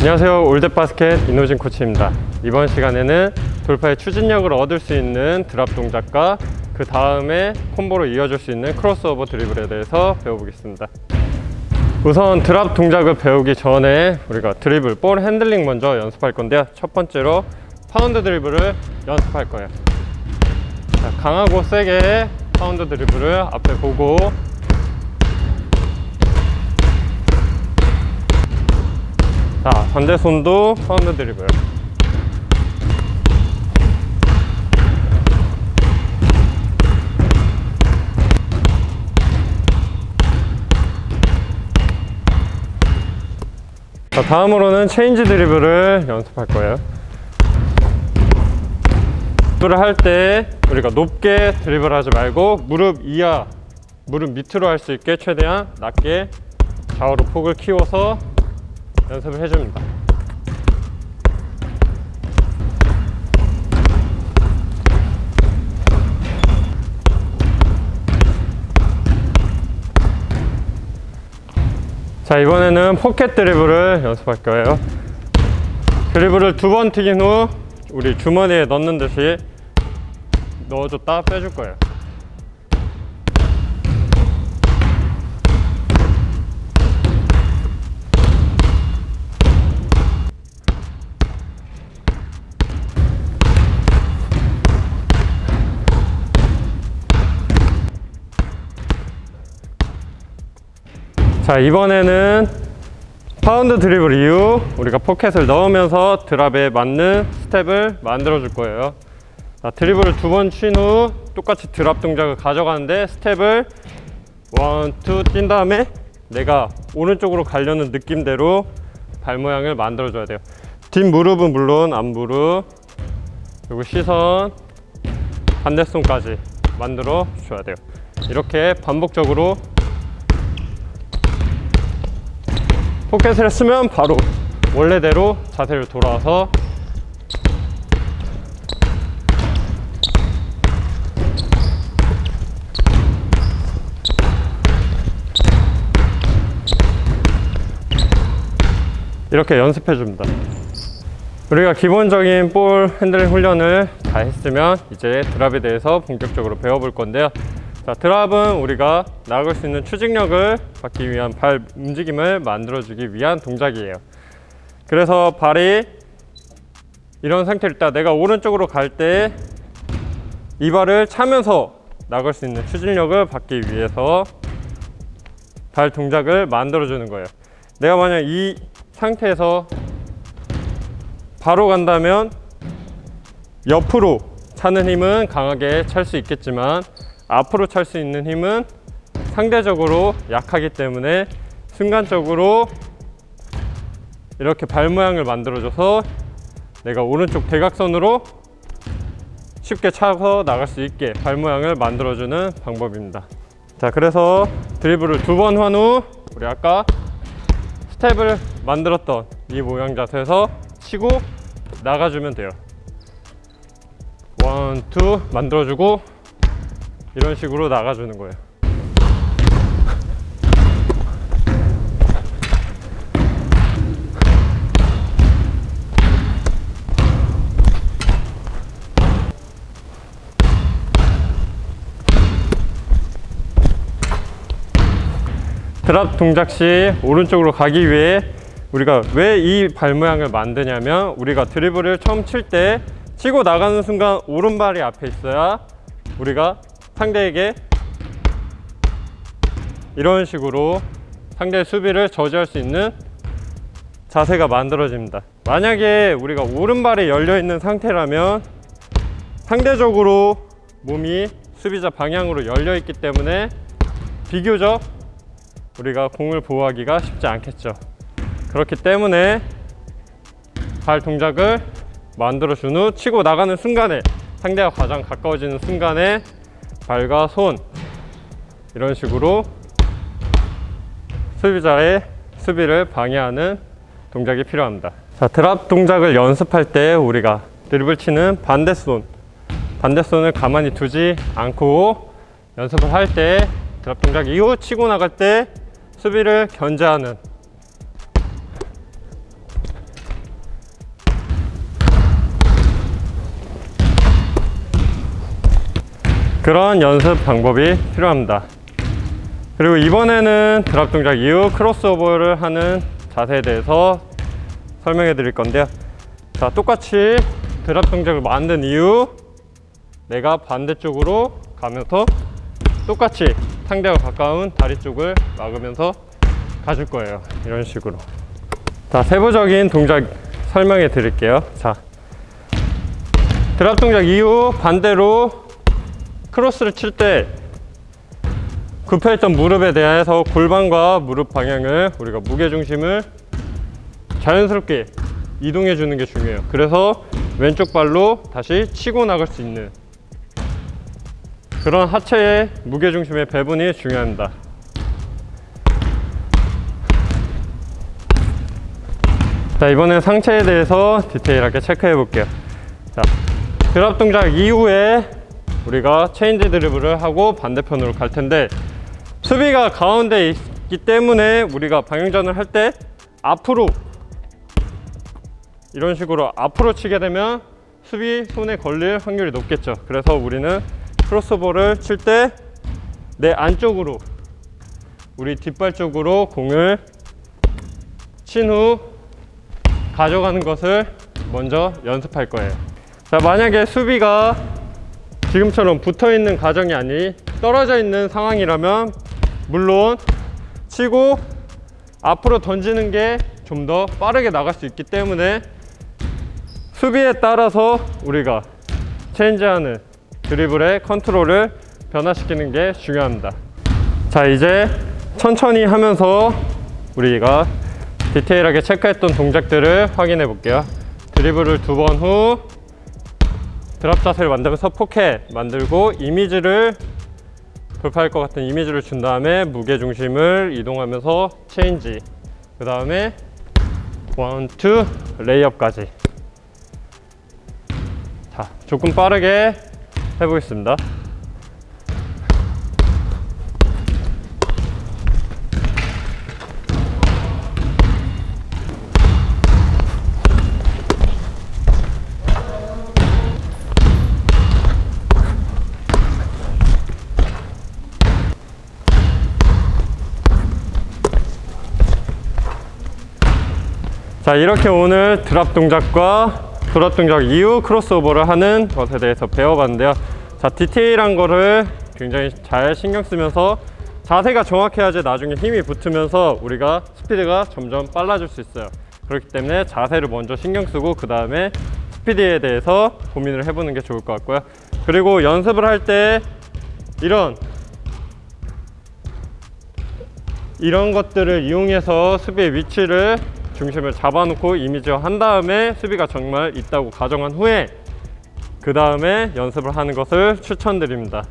안녕하세요. 올댓바스켓 이노진 코치입니다. 이번 시간에는 돌파의 추진력을 얻을 수 있는 drop 동작과 그 다음에 콤보로 이어질 수 있는 크로스오버 드리블에 대해서 배워보겠습니다. 우선 drop 동작을 배우기 전에 우리가 드리블, 볼 핸들링 먼저 연습할 건데요. 첫 번째로 파운드 드리블을 연습할 거예요. 자, 강하고 세게 파운드 드리블을 앞에 보고 자 반대 손도 파운드 드리블. 자 다음으로는 체인지 드리블을 연습할 거예요. 드리블을 할 때 우리가 높게 드리블 하지 말고 무릎 이하 무릎 밑으로 할 수 있게 최대한 낮게 좌우로 폭을 키워서 연습을 해줍니다. 자 이번에는 포켓 드리블을 연습할 거예요. 드리블을 두 번 튀긴 후 우리 주머니에 넣는 듯이 넣어줬다 빼줄 거예요 자 이번에는 파운드 드리블 이후 우리가 포켓을 넣으면서 drop에 맞는 스텝을 만들어 줄 거예요. 자, 드리블을 두 번 친 후 똑같이 drop 동작을 가져가는데 스텝을 one, two 뛴 다음에 내가 오른쪽으로 가려는 느낌대로 발 모양을 만들어 줘야 돼요. 뒷 무릎은 물론 앞무릎 그리고 시선 반대손까지 만들어 줘야 돼요. 이렇게 반복적으로 포켓을 쓰면 바로 원래대로 자세를 돌아와서 이렇게 연습해 줍니다. 우리가 기본적인 볼 핸들링 훈련을 다 했으면 이제 drop에 대해서 본격적으로 배워볼 건데요 자, 드랍은 우리가 나갈 수 있는 추진력을 받기 위한 발 움직임을 만들어주기 위한 동작이에요. 그래서 발이 이런 상태일 때 내가 오른쪽으로 갈 때 이 발을 차면서 나갈 수 있는 추진력을 받기 위해서 발 동작을 만들어주는 거예요. 내가 만약 이 상태에서 바로 간다면 옆으로 차는 힘은 강하게 찰 수 있겠지만 앞으로 찰 수 있는 힘은 상대적으로 약하기 때문에 순간적으로 이렇게 발 모양을 만들어줘서 내가 오른쪽 대각선으로 쉽게 차서 나갈 수 있게 발 모양을 만들어주는 방법입니다. 자 그래서 드리블을 두 번 한 후 우리 아까 스텝을 만들었던 이 모양 자세에서 치고 나가주면 돼요. 원, 투 만들어주고 이런 식으로 나가주는 거예요. 드랍 동작 시 오른쪽으로 가기 위해 우리가 왜 이 발 모양을 만드냐면 우리가 드리블을 처음 칠 때 치고 나가는 순간 오른발이 앞에 있어야 우리가 상대에게 이런 식으로 상대의 수비를 저지할 수 있는 자세가 만들어집니다. 만약에 우리가 오른발이 열려 있는 상태라면 상대적으로 몸이 수비자 방향으로 열려 있기 때문에 비교적 우리가 공을 보호하기가 쉽지 않겠죠. 그렇기 때문에 발 동작을 만들어 준 후 치고 나가는 순간에 상대가 가장 가까워지는 순간에 발과 손. 이런 식으로 수비자의 수비를 방해하는 동작이 필요합니다. 자 드랍 동작을 연습할 때 우리가 드리블 치는 반대손. 반대손을 가만히 두지 않고 연습을 할 때 드랍 동작 이후 치고 나갈 때 수비를 견제하는 그런 연습 방법이 필요합니다. 그리고 이번에는 드랍 동작 이후 크로스오버를 하는 자세에 대해서 설명해 드릴 건데요. 자, 똑같이 드랍 동작을 만든 이후 내가 반대쪽으로 가면서 똑같이 상대와 가까운 다리 쪽을 막으면서 가줄 거예요. 이런 식으로. 자, 세부적인 동작 설명해 드릴게요. 자, 드랍 동작 이후 반대로 크로스를 칠때 굽혀있던 무릎에 대해서 골반과 무릎 방향을 우리가 무게 중심을 자연스럽게 이동해 주는 게 중요해요. 그래서 왼쪽 발로 다시 치고 나갈 수 있는 그런 하체의 무게 중심의 배분이 중요합니다. 자, 이번엔 상체에 대해서 디테일하게 체크해 볼게요. 자, 드랍 동작 이후에 우리가 체인지 드리블을 하고 반대편으로 갈 텐데 수비가 가운데 있기 때문에 우리가 방향전을 할 때 앞으로 이런 식으로 앞으로 치게 되면 수비 손에 걸릴 확률이 높겠죠. 그래서 우리는 크로스볼을 칠 때 내 안쪽으로 우리 뒷발 쪽으로 공을 친 후 가져가는 것을 먼저 연습할 거예요. 자, 만약에 수비가 지금처럼 붙어 있는 가정이 아니 떨어져 있는 상황이라면 물론 치고 앞으로 던지는 게 좀 더 빠르게 나갈 수 있기 때문에 수비에 따라서 우리가 체인지하는 드리블의 컨트롤을 변화시키는 게 중요합니다. 자 이제 천천히 하면서 우리가 디테일하게 체크했던 동작들을 확인해 볼게요. 드리블을 두 번 후 drop 자세를 만들면서 포켓 만들고 이미지를 돌파할 것 같은 이미지를 준 다음에 무게 중심을 이동하면서 체인지 그 다음에 one, two, 레이업까지. 자 조금 빠르게 해보겠습니다 자 이렇게 오늘 드랍 동작과 드랍 동작 이후 크로스오버를 하는 것에 대해서 배워봤는데요. 자 디테일한 거를 굉장히 잘 신경 쓰면서 자세가 정확해야지 나중에 힘이 붙으면서 우리가 스피드가 점점 빨라질 수 있어요. 그렇기 때문에 자세를 먼저 신경 쓰고 그 다음에 스피드에 대해서 고민을 해보는 게 좋을 것 같고요. 그리고 연습을 할 때 이런 이런 것들을 이용해서 수비의 위치를 중심을 잡아놓고 이미지화 한 다음에 수비가 정말 있다고 가정한 후에 그 다음에 연습을 하는 것을 추천드립니다.